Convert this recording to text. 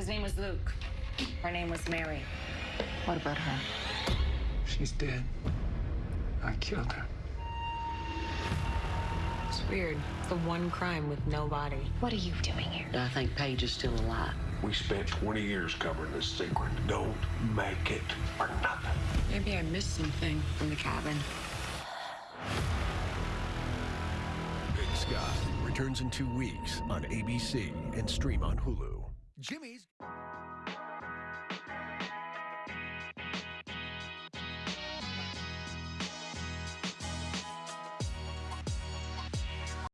His name was Luke. Her name was Mary. What about her? She's dead. I killed her. It's weird. It's the one crime with no body. What are you doing here? I think Paige is still alive. We spent 20 years covering this secret. Don't make it for nothing. Maybe I missed something from the cabin. Big Sky returns in two weeks on ABC and stream on Hulu. Jimmy's.